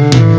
you.